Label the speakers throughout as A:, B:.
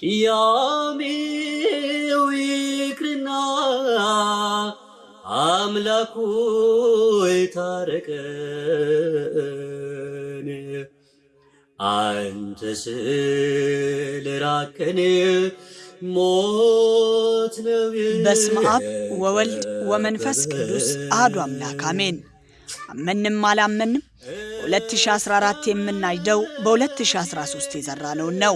A: ቅያሜው ይቅርና አምላኩ ይታረቀን። አንተ ስለራቀን ሞት ነው
B: በስመ አብ ወወልድ ወመንፈስ ቅዱስ አሐዱ አምላክ አሜን። አመንም አላመንም በ2014 የምናጭደው በ2013 የዘራነውን ነው።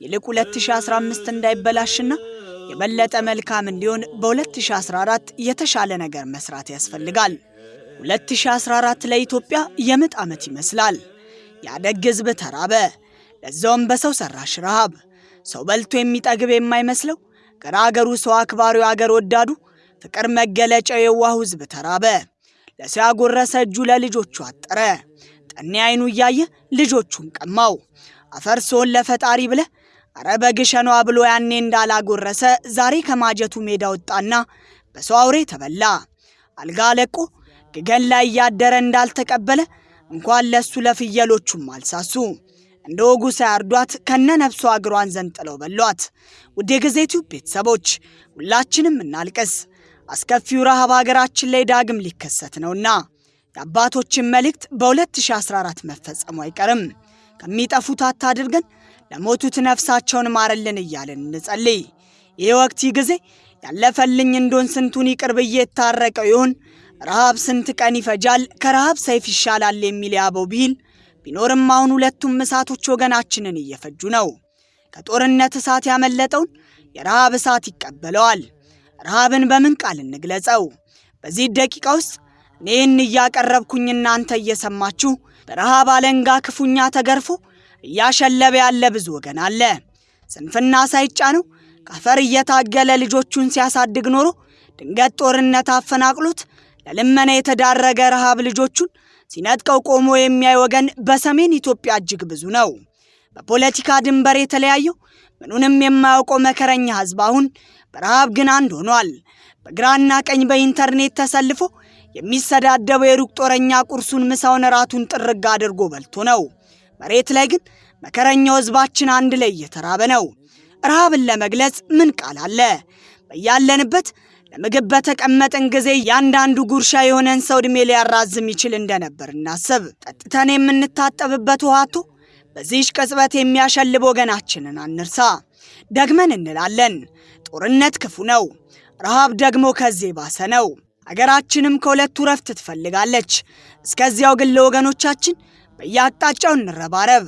B: ይልቅ 2015 እንዳይበላሽና የበለጠ መልካም እንዲሆን በ2014 የተሻለ ነገር መስራት ያስፈልጋል። 2014 ለኢትዮጵያ የምጥ ዓመት ይመስላል። ያደግ ሕዝብ ተራበ፣ ለዛውም በሰው ሰራሽ ረሃብ። ሰው በልቶ የሚጠግብ የማይመስለው ገራገሩ ሰው አክባሪው አገር ወዳዱ ፍቅር መገለጫው የዋሁ ሕዝብ ተራበ። ለሰው ያጎረሰ እጁ ለልጆቹ አጠረ። ጠኔ አይኑ እያየ ልጆቹን ቀማው። አፈር ሰውን ለፈጣሪ ብለ አረ በግሸኗ ብሎ ያኔ እንዳላጎረሰ ዛሬ ከማጀቱ ሜዳ ወጣና በሰው አውሬ ተበላ። አልጋ ለቆ ግገን ላይ እያደረ እንዳልተቀበለ እንኳን ለሱ ለፍየሎቹም አልሳሱ። እንደ ወጉ ሳያርዷት ከነ ነፍሷ እግሯን ዘንጥለው በሏት። ውድ የጊዜ ቲዩብ ቤተሰቦች ሁላችንም እናልቅስ። አስከፊው ረሃብ ሀገራችን ላይ ዳግም ሊከሰት ነውና የአባቶችን መልእክት በ2014 መፈጸሙ አይቀርም። ከሚጠፉት አታድርገን፣ ለሞቱት ነፍሳቸውን ማረልን እያለን እንጸልይ። ይህ ወቅት ይህ ጊዜ ያለፈልኝ እንደሆን ስንቱን ይቅር ብዬ የታረቀው ይሆን? ረሃብ ስንት ቀን ይፈጃል፣ ከረሃብ ሰይፍ ይሻላል የሚል የአበው ብሂል ቢኖርም አሁን ሁለቱም እሳቶች ወገናችንን እየፈጁ ነው። ከጦርነት እሳት ያመለጠውን የረሃብ እሳት ይቀበለዋል። ረሃብን በምን ቃል እንግለጸው? በዚህ ደቂቃ ውስጥ እኔን እያቀረብኩኝ እናንተ እየሰማችሁ በረሃብ አለንጋ ክፉኛ ተገርፎ እያሸለበ ያለ ብዙ ወገን አለ። ስንፍና ሳይጫነው ከአፈር እየታገለ ልጆቹን ሲያሳድግ ኖሮ ድንገት ጦርነት አፈናቅሎት ለልመና የተዳረገ ረሃብ ልጆቹን ሲነጥቀው ቆሞ የሚያይ ወገን በሰሜን ኢትዮጵያ እጅግ ብዙ ነው። በፖለቲካ ድንበር የተለያየው ምኑንም የማያውቀው መከረኛ ሕዝብ አሁን በረሃብ ግን አንድ ሆኗል። በግራና ቀኝ በኢንተርኔት ተሰልፎ የሚሰዳደበው የሩቅ ጦረኛ ቁርሱን፣ ምሳውን፣ ራቱን ጥርግ አድርጎ በልቶ ነው። መሬት ላይ ግን መከረኛው ሕዝባችን አንድ ላይ እየተራበ ነው። ረሃብን ለመግለጽ ምን ቃል አለ? በያለንበት ለምግብ በተቀመጥን ጊዜ እያንዳንዱ ጉርሻ የሆነን ሰው ዕድሜ ሊያራዝም ይችል እንደነበር እናስብ። ጠጥተን የምንታጠብበት ውሃቶ በዚህች ቅጽበት የሚያሸልብ ወገናችንን አንርሳ። ደግመን እንላለን፣ ጦርነት ክፉ ነው፣ ረሃብ ደግሞ ከዚህ ባሰ ነው። አገራችንም ከሁለቱ ረፍት ትፈልጋለች። እስከዚያው ግን ለወገኖቻችን በየአቅጣጫው እንረባረብ።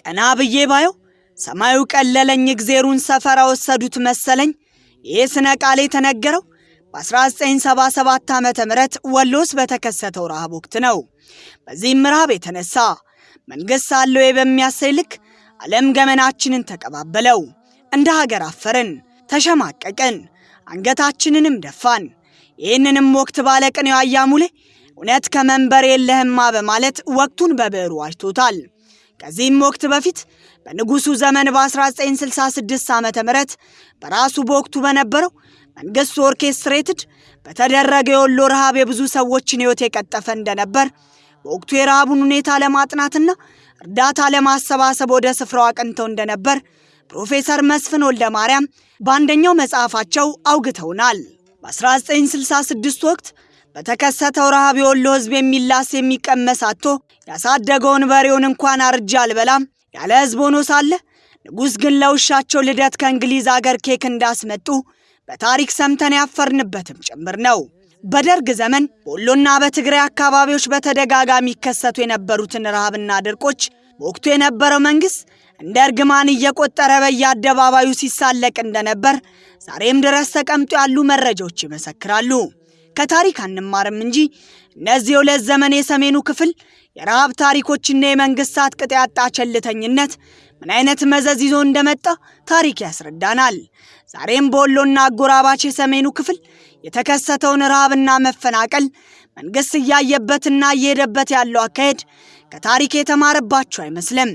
B: ቀና ብዬ ባየው ሰማዩ ቀለለኝ፣ እግዜሩን ሰፈራ ወሰዱት መሰለኝ። ይህ ስነ ቃል የተነገረው በ1977 ዓ ም ወሎ ውስጥ በተከሰተው ረሃብ ወቅት ነው። በዚህም ረሃብ የተነሳ መንግሥት አለው በሚያሳይ ልክ ዓለም ገመናችንን ተቀባበለው። እንደ ሀገር አፈርን፣ ተሸማቀቅን፣ አንገታችንንም ደፋን። ይህንንም ወቅት ባለቅኔው አያ ሙሌ እውነት ከመንበር የለህማ በማለት ወቅቱን በብዕሩ ዋጅቶታል። ከዚህም ወቅት በፊት በንጉሱ ዘመን በ1966 ዓ ም በራሱ በወቅቱ በነበረው መንግስት orchestrated በተደረገ የወሎ ረሃብ የብዙ ሰዎችን ሕይወት የቀጠፈ እንደነበር በወቅቱ የረሃቡን ሁኔታ ለማጥናትና እርዳታ ለማሰባሰብ ወደ ስፍራው አቅንተው እንደነበር ፕሮፌሰር መስፍን ወልደ ማርያም በአንደኛው መጽሐፋቸው አውግተውናል። በ1966 ወቅት በተከሰተው ረሃብ የወሎ ሕዝብ የሚላስ የሚቀመስ አጥቶ ያሳደገውን በሬውን እንኳን አርጃ አልበላም ያለ ሕዝብ ሆኖ ሳለ ንጉሥ ግን ለውሻቸው ልደት ከእንግሊዝ አገር ኬክ እንዳስመጡ በታሪክ ሰምተን ያፈርንበትም ጭምር ነው። በደርግ ዘመን በወሎና በትግራይ አካባቢዎች በተደጋጋሚ ይከሰቱ የነበሩትን ረሃብና ድርቆች በወቅቱ የነበረው መንግሥት እንደ እርግማን እየቆጠረ በየአደባባዩ ሲሳለቅ እንደነበር ዛሬም ድረስ ተቀምጦ ያሉ መረጃዎች ይመሰክራሉ። ከታሪክ አንማርም እንጂ እነዚህ የሁለት ዘመን የሰሜኑ ክፍል የረሃብ ታሪኮችና የመንግስታት ቅጥ ያጣ ቸልተኝነት ምን አይነት መዘዝ ይዞ እንደመጣ ታሪክ ያስረዳናል። ዛሬም በወሎና አጎራባች የሰሜኑ ክፍል የተከሰተውን ረሃብና መፈናቀል መንግስት እያየበትና እየሄደበት ያለው አካሄድ ከታሪክ የተማረባቸው አይመስልም።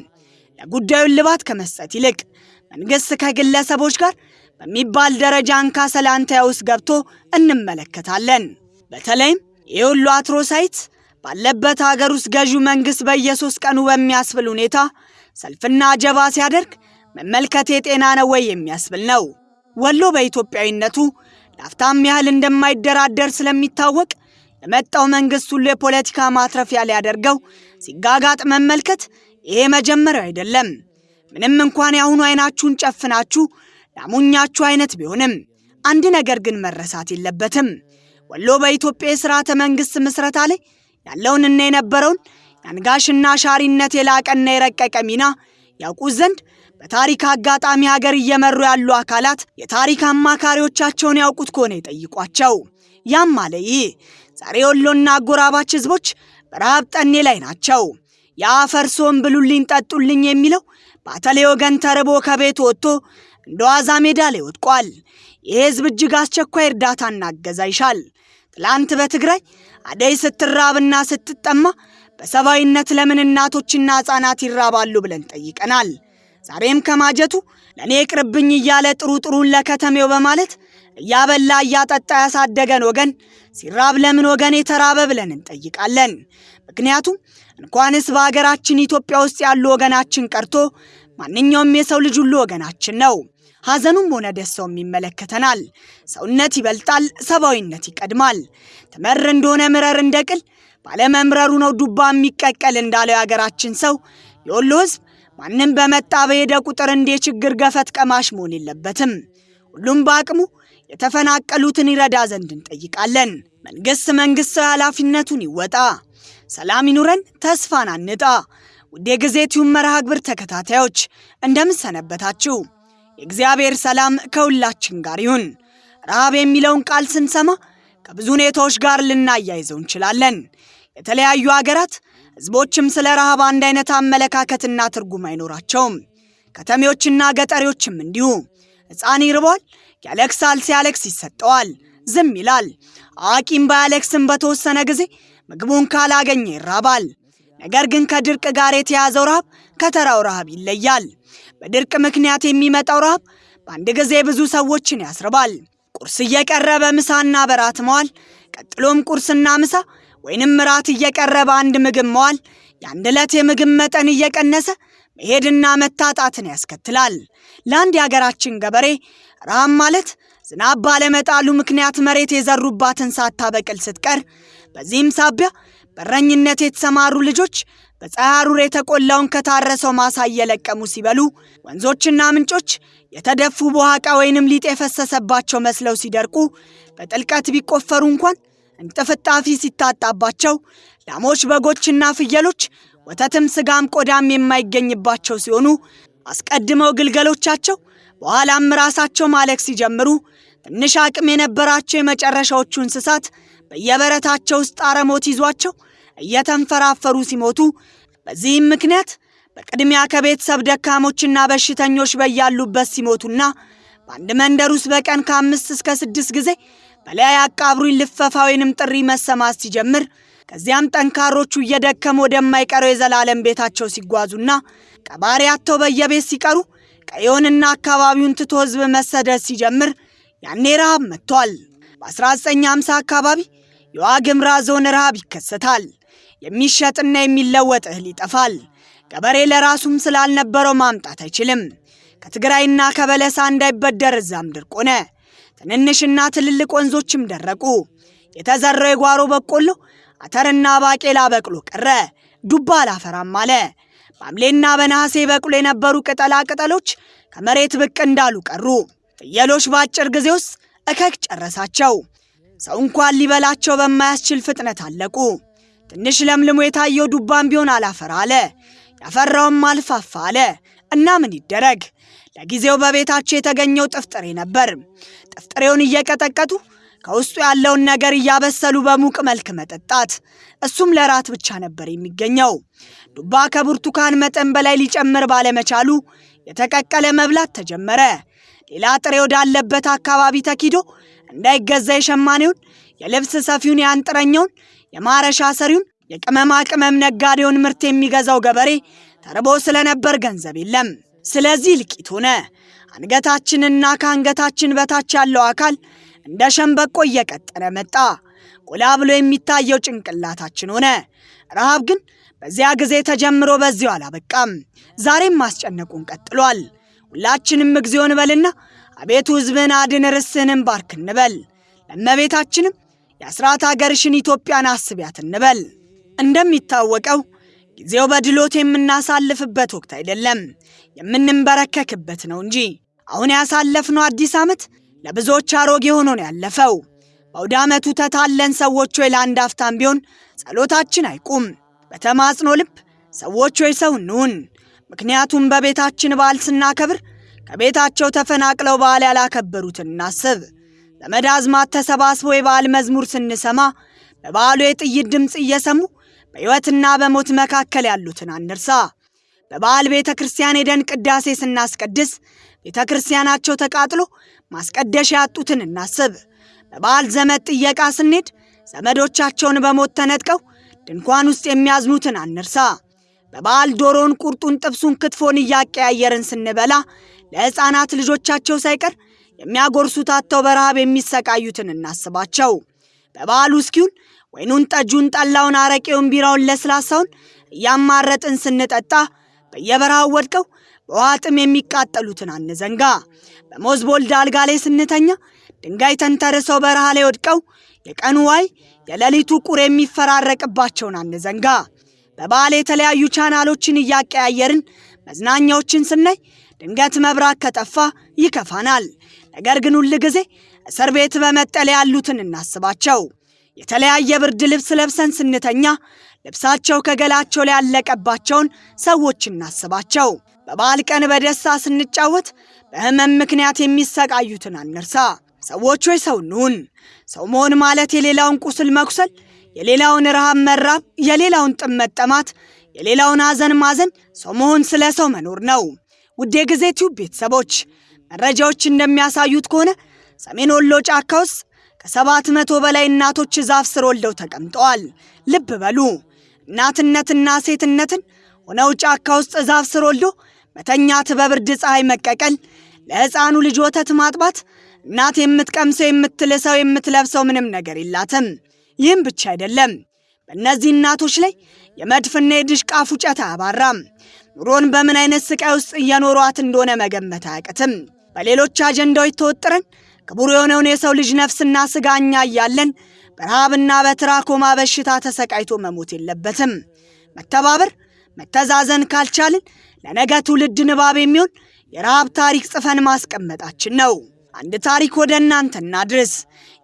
B: ለጉዳዩ እልባት ከመስጠት ይልቅ መንግስት ከግለሰቦች ጋር በሚባል ደረጃ እንካ ሰላንታያ ውስጥ ገብቶ እንመለከታለን። በተለይም የሁሉ አትሮሳይት ባለበት ሀገር ውስጥ ገዢው መንግስት በየሶስት ቀኑ በሚያስብል ሁኔታ ሰልፍና ጀባ ሲያደርግ መመልከት የጤና ነው ወይ የሚያስብል ነው። ወሎ በኢትዮጵያዊነቱ ላፍታም ያህል እንደማይደራደር ስለሚታወቅ የመጣው መንግስት ሁሉ የፖለቲካ ማትረፊያ ሊያደርገው ሲጋጋጥ መመልከት ይሄ መጀመሪያው አይደለም። ምንም እንኳን የአሁኑ አይናችሁን ጨፍናችሁ ላሞኛችሁ አይነት ቢሆንም አንድ ነገር ግን መረሳት የለበትም። ወሎ በኢትዮጵያ የሥርዓተ መንግሥት ምስረታ ላይ ያለውንና የነበረውን የአንጋሽና ሻሪነት የላቀና የረቀቀ ሚና ያውቁት ዘንድ በታሪክ አጋጣሚ ሀገር እየመሩ ያሉ አካላት የታሪክ አማካሪዎቻቸውን ያውቁት ከሆነ ይጠይቋቸው። ያም አለ ይህ ዛሬ ወሎና አጎራባች ህዝቦች በረሃብ ጠኔ ላይ ናቸው። የአፈርሶን ብሉልኝ ጠጡልኝ የሚለው ባተሌ ወገን ተርቦ ከቤት ወጥቶ እንደ ዋዛ ሜዳ ላይ ወድቋል። ይህ ህዝብ እጅግ አስቸኳይ እርዳታና እገዛ ይሻል። ትላንት በትግራይ አደይ ስትራብና ስትጠማ በሰብአዊነት ለምን እናቶችና ሕፃናት ይራባሉ ብለን ጠይቀናል። ዛሬም ከማጀቱ ለእኔ ቅርብኝ እያለ ጥሩ ጥሩን ለከተሜው በማለት እያበላ እያጠጣ ያሳደገን ወገን ሲራብ ለምን ወገን የተራበ ብለን እንጠይቃለን። ምክንያቱም እንኳንስ በሀገራችን ኢትዮጵያ ውስጥ ያሉ ወገናችን ቀርቶ ማንኛውም የሰው ልጅ ሁሉ ወገናችን ነው። ሐዘኑም ሆነ ደስታውም ይመለከተናል። ሰውነት ይበልጣል፣ ሰብአዊነት ይቀድማል። ትመር እንደሆነ ምረር እንደ ቅል ባለመምረሩ ነው ዱባ የሚቀቀል እንዳለው የሀገራችን ሰው የወሎ ህዝብ ማንም በመጣ በሄደ ቁጥር እንደ ችግር ገፈት ቀማሽ መሆን የለበትም። ሁሉም በአቅሙ የተፈናቀሉትን ይረዳ ዘንድ እንጠይቃለን። መንግሥት መንግሥታዊ ኃላፊነቱን ይወጣ። ሰላም ይኑረን፣ ተስፋን አንጣ። ውድ የጊዜ ቲዩብ መርሃ ግብር ተከታታዮች እንደምን ሰነበታችሁ? የእግዚአብሔር ሰላም ከሁላችን ጋር ይሁን። ረሃብ የሚለውን ቃል ስንሰማ ከብዙ ሁኔታዎች ጋር ልናያይዘው እንችላለን። የተለያዩ አገራት ህዝቦችም ስለ ረሃብ አንድ አይነት አመለካከትና ትርጉም አይኖራቸውም። ከተሜዎችና ገጠሬዎችም እንዲሁ። ሕፃን ይርቧል፣ ያለቅሳል፣ ሲያለቅስ ይሰጠዋል፣ ዝም ይላል። አዋቂም ባያለቅስም በተወሰነ ጊዜ ምግቡን ካላገኘ ይራባል። ነገር ግን ከድርቅ ጋር የተያዘው ረሃብ ከተራው ረሃብ ይለያል። በድርቅ ምክንያት የሚመጣው ረሃብ በአንድ ጊዜ ብዙ ሰዎችን ያስርባል። ቁርስ እየቀረበ ምሳና በራት መዋል፣ ቀጥሎም ቁርስና ምሳ ወይንም ራት እየቀረበ አንድ ምግብ መዋል የአንድ ዕለት የምግብ መጠን እየቀነሰ መሄድና መታጣትን ያስከትላል። ለአንድ የሀገራችን ገበሬ ረሃብ ማለት ዝናብ ባለመጣሉ ምክንያት መሬት የዘሩባትን ሳታበቅል ስትቀር፣ በዚህም ሳቢያ በረኝነት የተሰማሩ ልጆች በፀሐይ ሐሩር የተቆላውን ከታረሰው ማሳ እየለቀሙ ሲበሉ፣ ወንዞችና ምንጮች የተደፉ በውሃቃ ወይንም ሊጥ የፈሰሰባቸው መስለው ሲደርቁ፣ በጥልቀት ቢቆፈሩ እንኳን እንጥፍጣፊ ሲታጣባቸው፣ ላሞች፣ በጎችና ፍየሎች ወተትም ስጋም ቆዳም የማይገኝባቸው ሲሆኑ አስቀድመው ግልገሎቻቸው በኋላም ራሳቸው ማለክ ሲጀምሩ ትንሽ አቅም የነበራቸው የመጨረሻዎቹ እንስሳት በየበረታቸው ውስጥ አረሞት ይዟቸው እየተንፈራፈሩ ሲሞቱ፣ በዚህም ምክንያት በቅድሚያ ከቤተሰብ ደካሞችና በሽተኞች በያሉበት ሲሞቱና በአንድ መንደር ውስጥ በቀን ከአምስት እስከ ስድስት ጊዜ በላይ አቃብሩኝ ልፈፋ ወይንም ጥሪ መሰማት ሲጀምር ከዚያም ጠንካሮቹ እየደከሙ ወደማይቀረው የዘላለም ቤታቸው ሲጓዙና ቀባሪ አጥተው በየቤት ሲቀሩ ቀየውንና አካባቢውን ትቶ ሕዝብ መሰደድ ሲጀምር ያኔ ረሃብ መጥቷል። በ1950 አካባቢ የዋግምራ ዞን ረሃብ ይከሰታል። የሚሸጥና የሚለወጥ እህል ይጠፋል። ገበሬ ለራሱም ስላልነበረው ማምጣት አይችልም። ከትግራይና ከበለሳ እንዳይበደር እዛም ድርቅ ሆነ። ትንንሽና ትልልቅ ወንዞችም ደረቁ። የተዘራው የጓሮ በቆሎ አተርና ባቄላ በቅሎ ቀረ። ዱባ አላፈራም አለ። በሐምሌና በነሐሴ በቅሎ የነበሩ ቅጠላ ቅጠሎች ከመሬት ብቅ እንዳሉ ቀሩ። ፍየሎች በአጭር ጊዜ ውስጥ እከክ ጨረሳቸው። ሰው እንኳን ሊበላቸው በማያስችል ፍጥነት አለቁ። ትንሽ ለምልሞ የታየው ዱባም ቢሆን አላፈራ አለ። ያፈራውም አልፋፋ አለ። እና ምን ይደረግ? ለጊዜው በቤታቸው የተገኘው ጥፍጥሬ ነበር። ጥፍጥሬውን እየቀጠቀጡ ከውስጡ ያለውን ነገር እያበሰሉ በሙቅ መልክ መጠጣት። እሱም ለራት ብቻ ነበር የሚገኘው። ዱባ ከብርቱካን መጠን በላይ ሊጨምር ባለመቻሉ የተቀቀለ መብላት ተጀመረ። ሌላ ጥሬ ወዳለበት አካባቢ ተኪዶ እንዳይገዛ የሸማኔውን፣ የልብስ ሰፊውን፣ የአንጥረኛውን፣ የማረሻ ሰሪውን፣ የቅመማ ቅመም ነጋዴውን ምርት የሚገዛው ገበሬ ተርቦ ስለነበር ገንዘብ የለም። ስለዚህ ልቂት ሆነ። አንገታችንና ከአንገታችን በታች ያለው አካል እንደ ሸምበቆ እየቀጠነ መጣ። ጎላ ብሎ የሚታየው ጭንቅላታችን ሆነ። ረሃብ ግን በዚያ ጊዜ ተጀምሮ በዚያው አላበቃም። ዛሬም ማስጨነቁን ቀጥሏል። ሁላችንም እግዚኦ እንበልና አቤቱ ሕዝብህን አድን ርስትህንም ባርክ እንበል። ለእመቤታችንም የአስራት አገርሽን ኢትዮጵያን አስቢያት እንበል። እንደሚታወቀው ጊዜው በድሎት የምናሳልፍበት ወቅት አይደለም፣ የምንንበረከክበት ነው እንጂ። አሁን ያሳለፍነው አዲስ ዓመት ለብዙዎች አሮጌ ሆኖ ነው ያለፈው። በአውደ ዓመቱ ተታለን ሰዎች ሆይ ለአንድ አፍታም ቢሆን ጸሎታችን አይቁም። በተማጽኖ ልብ ሰዎች ሆይ ሰው እንሁን። ምክንያቱም በቤታችን በዓል ስናከብር ከቤታቸው ተፈናቅለው በዓል ያላከበሩትን እናስብ። ዘመድ አዝማድ ተሰባስቦ የበዓል መዝሙር ስንሰማ በበዓሉ የጥይት ድምፅ እየሰሙ በሕይወትና በሞት መካከል ያሉትን አንርሳ። በበዓል ቤተ ክርስቲያን ሄደን ቅዳሴ ስናስቀድስ ቤተ ክርስቲያናቸው ተቃጥሎ ማስቀደሻ ያጡትን እናስብ። በበዓል ዘመድ ጥየቃ ስንሄድ ዘመዶቻቸውን በሞት ተነጥቀው ድንኳን ውስጥ የሚያዝኑትን አንርሳ። በበዓል ዶሮን፣ ቁርጡን፣ ጥብሱን፣ ክትፎን እያቀያየርን ስንበላ ለሕፃናት ልጆቻቸው ሳይቀር የሚያጎርሱት አጥተው በረሃብ የሚሰቃዩትን እናስባቸው። በበዓሉ እስኪውን ወይኑን፣ ጠጁን፣ ጠላውን፣ አረቄውን፣ ቢራውን፣ ለስላሳውን እያማረጥን ስንጠጣ በየበረሃው ወድቀው በውሃ ጥም የሚቃጠሉትን አንዘንጋ። በሞዝቮልድ አልጋ ላይ ስንተኛ ድንጋይ ተንተርሰው በረሃ ላይ ወድቀው የቀኑ ዋዕይ የሌሊቱ ቁር የሚፈራረቅባቸውን አንዘንጋ። በበዓል የተለያዩ ቻናሎችን እያቀያየርን መዝናኛዎችን ስናይ ድንገት መብራት ከጠፋ ይከፋናል። ነገር ግን ሁል ጊዜ እስር ቤት በመጠለያ ያሉትን እናስባቸው። የተለያየ ብርድ ልብስ ለብሰን ስንተኛ ልብሳቸው ከገላቸው ላይ ያለቀባቸውን ሰዎች እናስባቸው። በበዓል ቀን በደስታ ስንጫወት በሕመም ምክንያት የሚሰቃዩትን አንርሳ። ሰዎች ሆይ ሰው እንሁን። ሰው መሆን ማለት የሌላውን ቁስል መቁሰል፣ የሌላውን ረሃብ መራብ፣ የሌላውን ጥም መጠማት፣ የሌላውን ሐዘን ማዘን፣ ሰው መሆን ስለ ሰው መኖር ነው። ውድ የጊዜ ቲዩብ ቤተሰቦች መረጃዎች እንደሚያሳዩት ከሆነ ሰሜን ወሎ ጫካ ውስጥ ከሰባት መቶ በላይ እናቶች ዛፍ ስር ወልደው ተቀምጠዋል። ልብ በሉ እናትነትና ሴትነትን ሆነው ጫካ ውስጥ ዛፍ ስር ወልዶ መተኛት፣ በብርድ ፀሐይ መቀቀል፣ ለሕፃኑ ልጅ ወተት ማጥባት እናት የምትቀምሰው የምትልሰው የምትለብሰው ምንም ነገር የላትም። ይህም ብቻ አይደለም። በእነዚህ እናቶች ላይ የመድፍና የድሽቃ ፉጨት አያባራም። ኑሮን በምን አይነት ስቃይ ውስጥ እየኖሯት እንደሆነ መገመት አያቅትም። በሌሎች አጀንዳዎች ተወጥረን ክቡር የሆነውን የሰው ልጅ ነፍስና ስጋ እኛ እያለን በረሃብና በትራኮማ በሽታ ተሰቃይቶ መሞት የለበትም። መተባበር፣ መተዛዘን ካልቻልን ለነገ ትውልድ ንባብ የሚሆን የረሃብ ታሪክ ጽፈን ማስቀመጣችን ነው። አንድ ታሪክ ወደ እናንተ እናድርስ።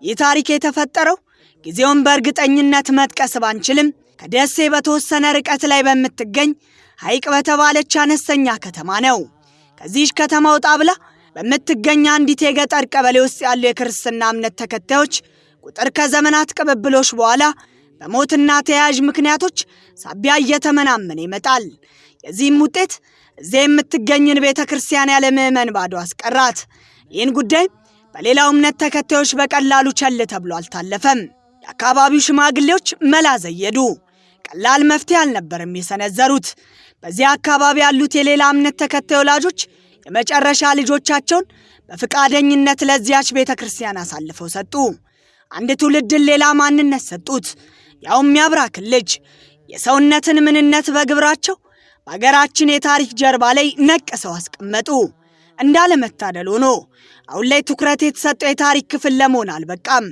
B: ይህ ታሪክ የተፈጠረው ጊዜውን በእርግጠኝነት መጥቀስ ባንችልም ከደሴ በተወሰነ ርቀት ላይ በምትገኝ ሐይቅ በተባለች አነስተኛ ከተማ ነው። ከዚህች ከተማ ወጣ ብላ በምትገኝ አንዲት የገጠር ቀበሌ ውስጥ ያሉ የክርስትና እምነት ተከታዮች ቁጥር ከዘመናት ቅብብሎች በኋላ በሞትና ተያያዥ ምክንያቶች ሳቢያ እየተመናመነ ይመጣል። የዚህም ውጤት እዚያ የምትገኝን ቤተ ክርስቲያን ያለ ምዕመን ባዶ አስቀራት። ይህን ጉዳይ በሌላው እምነት ተከታዮች በቀላሉ ቸል ተብሎ አልታለፈም። የአካባቢው ሽማግሌዎች መላ ዘየዱ። ቀላል መፍትሄ አልነበርም የሰነዘሩት። በዚያ አካባቢ ያሉት የሌላ እምነት ተከታይ ወላጆች የመጨረሻ ልጆቻቸውን በፈቃደኝነት ለዚያች ቤተ ክርስቲያን አሳልፈው ሰጡ። አንድ ትውልድን ሌላ ማንነት ሰጡት፣ ያውም ያብራክን ልጅ። የሰውነትን ምንነት በግብራቸው በአገራችን የታሪክ ጀርባ ላይ ነቅሰው አስቀመጡ። እንዳለመታደል ሆኖ አሁን ላይ ትኩረት የተሰጠው የታሪክ ክፍል ለመሆን አልበቃም።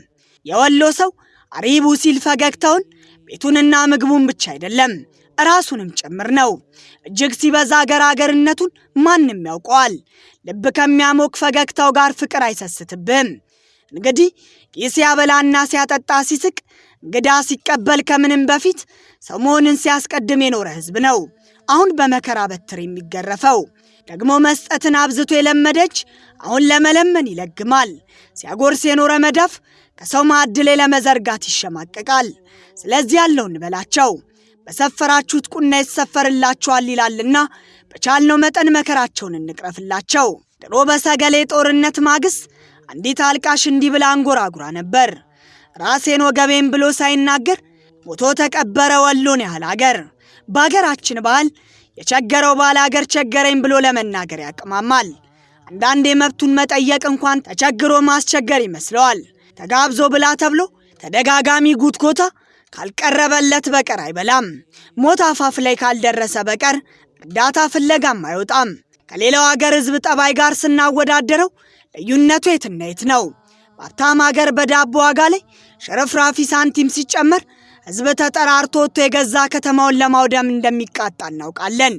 B: የወሎ ሰው አሪቡ ሲል ፈገግታውን ቤቱንና ምግቡን ብቻ አይደለም ራሱንም ጭምር ነው። እጅግ ሲበዛ አገር አገርነቱን ማንም ያውቀዋል። ልብ ከሚያሞቅ ፈገግታው ጋር ፍቅር አይሰስትብህም። እንግዲህ ይህ ሲያበላና ሲያጠጣ ሲስቅ፣ እንግዳ ሲቀበል ከምንም በፊት ሰው መሆንን ሲያስቀድም የኖረ ሕዝብ ነው። አሁን በመከራ በትር የሚገረፈው ደግሞ መስጠትን አብዝቶ የለመደች አሁን ለመለመን ይለግማል። ሲያጎርስ የኖረ መዳፍ ከሰው ማዕድ ላይ ለመዘርጋት ይሸማቀቃል። ስለዚህ ያለው እንበላቸው በሰፈራችሁት ቁና ይሰፈርላችኋል ይላልና በቻልነው መጠን መከራቸውን እንቅረፍላቸው። ድሮ በሰገሌ ጦርነት ማግስት አንዲት አልቃሽ እንዲህ ብላ አንጎራጉራ ነበር። ራሴን ወገቤን ብሎ ሳይናገር ሞቶ ተቀበረ ወሎን ያህል አገር። በአገራችን ባህል የቸገረው ባለ አገር ቸገረኝ ብሎ ለመናገር ያቅማማል። አንዳንዴ መብቱን መጠየቅ እንኳን ተቸግሮ ማስቸገር ይመስለዋል። ተጋብዞ ብላ ተብሎ ተደጋጋሚ ጉትጎታ ካልቀረበለት በቀር አይበላም። ሞት አፋፍ ላይ ካልደረሰ በቀር እርዳታ ፍለጋም አይወጣም። ከሌላው ሀገር ህዝብ ጠባይ ጋር ስናወዳደረው ልዩነቱ የትና የት ነው? በሀብታም ሀገር በዳቦ ዋጋ ላይ ሽርፍራፊ ሳንቲም ሲጨመር ህዝብ ተጠራርቶ ወጥቶ የገዛ ከተማውን ለማውደም እንደሚቃጣ እናውቃለን።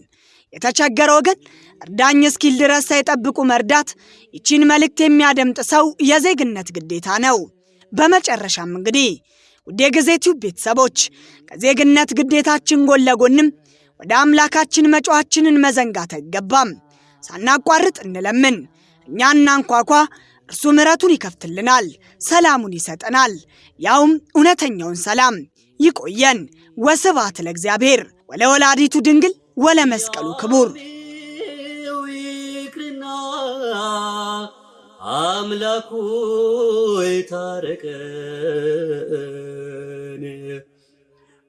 B: የተቸገረ ወገን እርዳኝ እስኪል ድረስ ሳይጠብቁ መርዳት ይቺን መልእክት የሚያደምጥ ሰው የዜግነት ግዴታ ነው። በመጨረሻም እንግዲህ ውድ የጊዜ ቲዩብ ቤተሰቦች ከዜግነት ግዴታችን ጎን ለጎንም ወደ አምላካችን መጮኻችንን መዘንጋት አይገባም። ሳናቋርጥ እንለምን፣ እኛ እናንኳኳ፣ እርሱ ምሕረቱን ይከፍትልናል፣ ሰላሙን ይሰጠናል፣ ያውም እውነተኛውን ሰላም። ይቆየን። ወስብሐት ለእግዚአብሔር ወለወላዲቱ ድንግል ወለመስቀሉ ክቡር።
A: አምላኩ ይታረቀን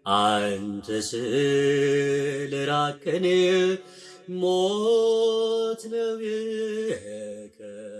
A: አንተ ስለራቀን ሞት ነው የከበበን